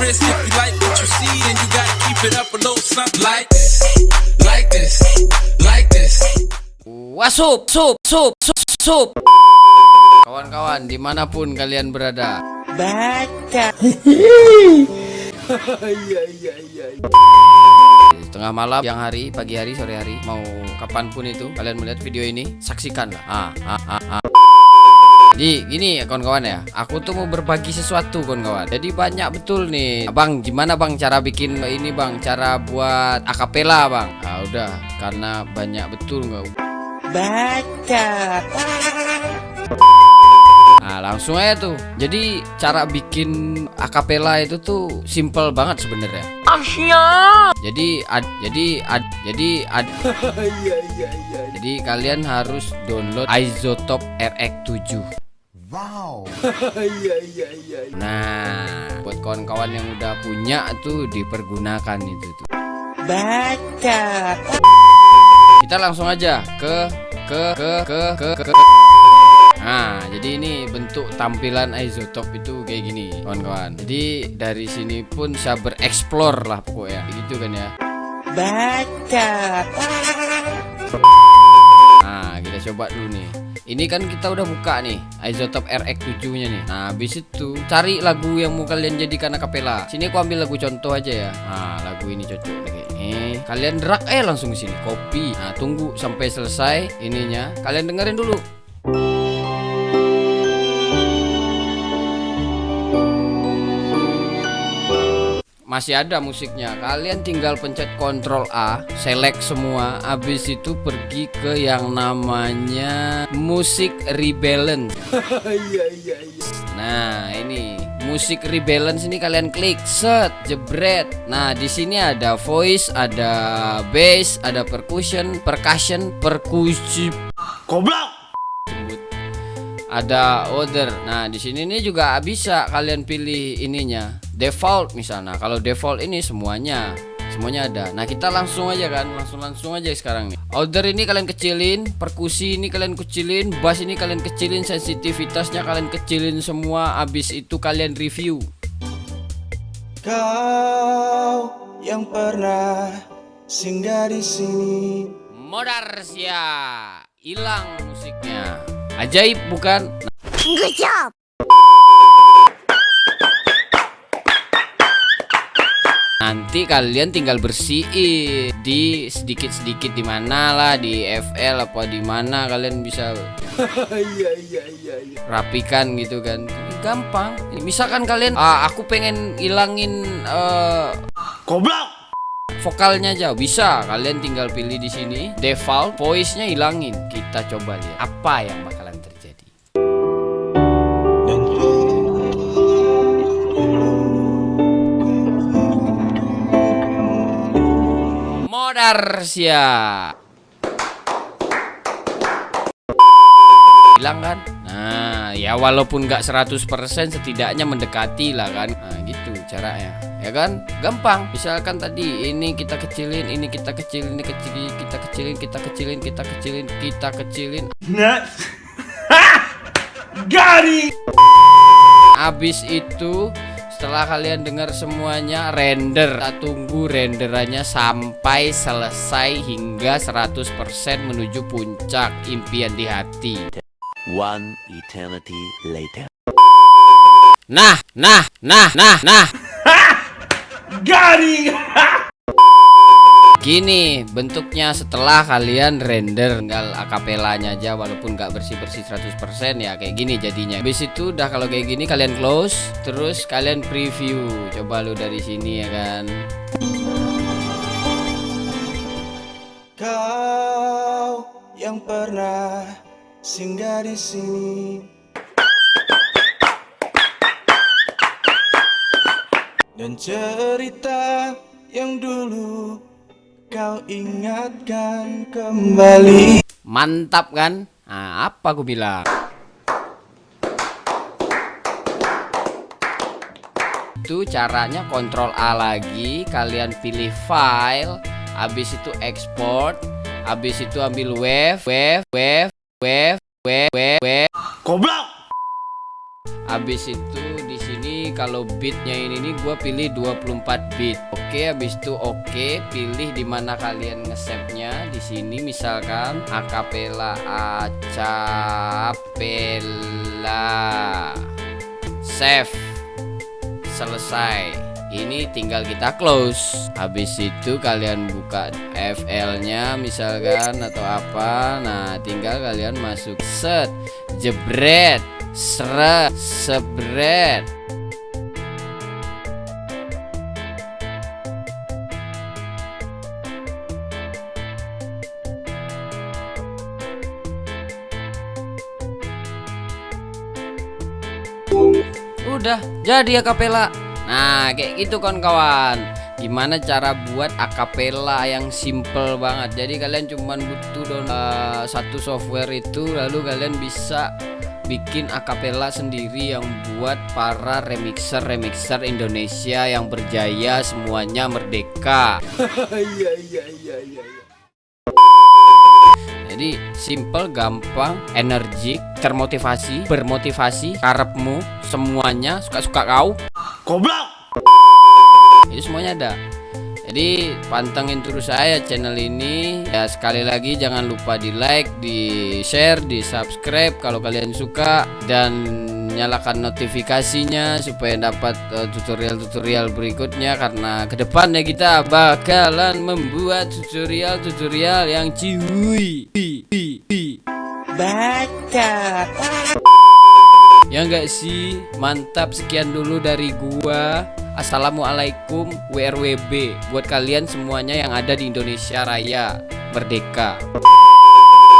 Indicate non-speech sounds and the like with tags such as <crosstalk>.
wrist. If you like what you see, then you gotta keep it up a little something like this, like this, like this. Wasup, sup, sup, sup, sup. Kawan-kawan, di mana pun kalian berada. Baca. Tengah malam, siang hari, pagi hari, sore hari, mau kapan pun itu kalian melihat video ini, saksikanlah. Ah, ah, ah, ah. Jadi gini ya kawan-kawan ya. Aku tuh mau berbagi sesuatu kawan-kawan. Jadi banyak betul nih. Bang gimana bang cara bikin ini bang? Cara buat akapela bang? Nah udah. Karena banyak betul nggak? Baca. Nah langsung aja tuh. Jadi cara bikin akapela itu tuh simple banget sebenarnya. Asia Jadi ad, jadi ad, jadi ad, <laughs> Jadi kalian harus download Isotope RX7 Wow. <laughs> Nah, buat kawan-kawan yang udah punya tuh dipergunakan itu tuh. Baca. Kita langsung aja ke ke ke ke ke ke. Nah, jadi ini bentuk tampilan isotop itu kayak gini, kawan-kawan. Jadi dari sini pun bisa bereksplor lah pokoknya, gitu kan ya. Baca. Nah, kita coba dulu nih. Ini kan kita udah buka nih Isotope RX7 nya nih. Nah habis itu cari lagu yang mau kalian jadikan akapela Sini aku ambil lagu contoh aja ya. Nah lagu ini cocok nih Eh, Kalian drag eh langsung sini Copy Nah tunggu sampai selesai ininya. Kalian dengerin dulu masih ada musiknya. Kalian tinggal pencet Ctrl A select semua. Habis itu pergi ke yang namanya musik rebalance <laughs> iya, iya, iya. nah ini. Musik rebalance ini kalian klik. Set jebret. Nah di sini ada voice ada bass ada percussion percussion percussion. Goblok! Ada order. Nah di sini ini juga bisa kalian pilih ininya default misalnya. Kalau default ini semuanya semuanya ada. Nah kita langsung aja kan langsung langsung aja sekarang nih. Order ini kalian kecilin perkusi ini kalian kecilin bass ini kalian kecilin sensitivitasnya kalian kecilin semua abis itu kalian review. Kau yang pernah singgah di sini. Modar sia. Hilang musiknya. Ajaib bukan? Good job Nanti kalian tinggal bersihin di sedikit-sedikit di mana lah di FL apa di mana kalian bisa <laughs> iya, iya, iya, rapikan gitu kan. Gampang. Misalkan kalian ah, aku pengen ilangin uh, goblok! vokalnya aja. Bisa. Kalian tinggal pilih di sini. Default voice-nya hilangin. Kita coba lihat. Apa yang bakal Garcia Hilang kan? Nah ya walaupun nggak 100% setidaknya mendekati lah kan. Nah gitu caranya Ya kan? Gampang. Misalkan tadi ini kita kecilin Ini kita kecilin Ini kecilin Kita kecilin Kita kecilin Kita kecilin Kita kecilin. Nah <laughs> Gari. Abis itu setelah kalian dengar semuanya render. Kita tunggu renderannya sampai selesai hingga 100% menuju puncak impian di hati. One eternity later. Nah nah nah nah nah. <laughs> Garing <laughs> Gini bentuknya setelah kalian render tinggal akapelanya aja walaupun nggak bersih-bersih 100% ya kayak gini jadinya. Habis itu udah kalau kayak gini kalian close terus kalian preview. Coba lu dari sini ya kan. Kau yang pernah singgah di sini dan cerita yang dulu kau ingatkan kembali Mantap kan? Nah, apa aku bilang? Itu caranya kontrol A lagi Kalian pilih file Habis itu export Habis itu ambil wave Wave Wave Wave Wave Wave, wave. Goblok Habis itu kalau beatnya ini nih gua pilih 24 beat. Oke habis itu oke pilih di mana kalian nge-save-nya. Di sini misalkan akapela acapella. Save. Selesai. Ini tinggal kita close. Habis itu kalian buka FL nya misalkan atau apa. Nah tinggal kalian masuk. Set. Jebret. Seret. Sebret udah jadi akapela. Nah kayak gitu kawan-kawan. Gimana cara buat akapela yang simple banget? Jadi kalian cuman butuh download uh, satu software itu lalu kalian bisa bikin akapela sendiri yang buat para remixer remixer Indonesia yang berjaya semuanya merdeka. <laughs> Iya iya iya iya. Jadi simple, gampang, energik, termotivasi, bermotivasi, karepmu, semuanya suka-suka kau. Goblok. Itu semuanya ada. Jadi pantengin terus saya channel ini. Ya sekali lagi jangan lupa di like, di share, di subscribe kalau kalian suka dan nyalakan notifikasinya supaya dapat eh, tutorial-tutorial berikutnya karena ke depannya kita bakalan membuat tutorial-tutorial yang cihui. Baca. Ya enggak sih? Mantap sekian dulu dari gua. Assalamualaikum WRWB buat kalian semuanya yang ada di Indonesia Raya Merdeka.